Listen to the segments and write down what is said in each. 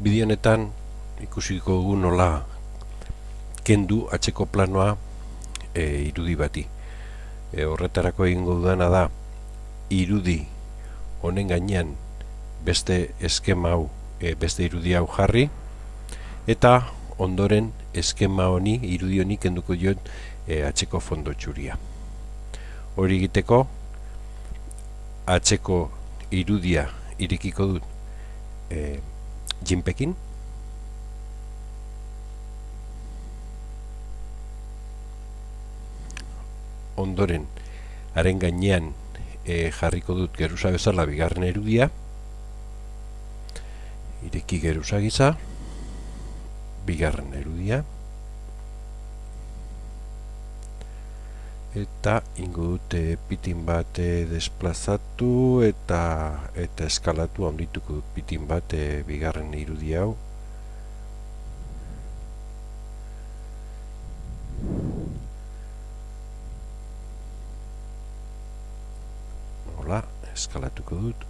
Bidionetan ikusiko dugu nola kendu atzeko planoa e, irudi bati. E, horretarako egingo dudana da irudi honen gainean beste eskema hau, e, beste irudi hau jarri eta ondoren eskema honi irudi honi kenduko diot e, atzeko fondo txuria. Hori egiteko atzeko irudia irikiko dut e, jinpekin ondoren haren gainean e, jarriko dut geruza bezala bigarren erudia. Ireki geruza giza bigarren erudia eta ingo dute pitin bat e, desplazatu eta eta eskalatu handituko pitin bat e, bigarren irudi hau. Hola eskalatuko dut.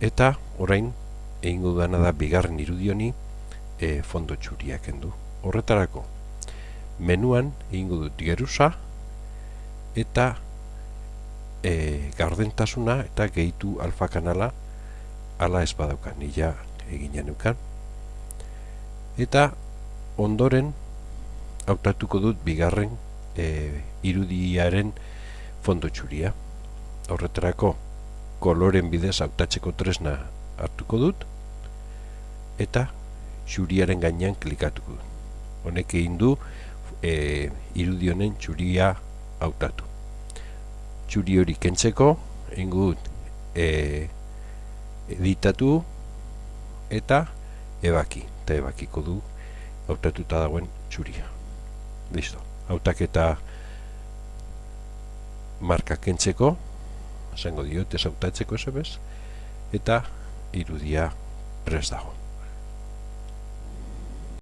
Eta orain egingo dana da bigarren irudioni e, fondo txuriak endu horretarako menuan egingo dut geruza eta e, gardentasuna eta gehitu alfa kanala ala ez badaukan nila eginen nukan eta ondoren hautatuko dut bigarren e, irudiaren fondo txuria. Horretarako koloren bidez hautatzeko tresna hartuko dut eta txuriaren gainean klikatuko dut. Honek egin du e, irudionen txuria hautatu. Txuri hori kentzeko, ingut e, editatu eta ebaki, eta ebakiko du hautatuta dagoen txuria. Listo. Hautaketa marka kentzeko, esango diot ez hautatzeko esebez, eta irudia prest dago.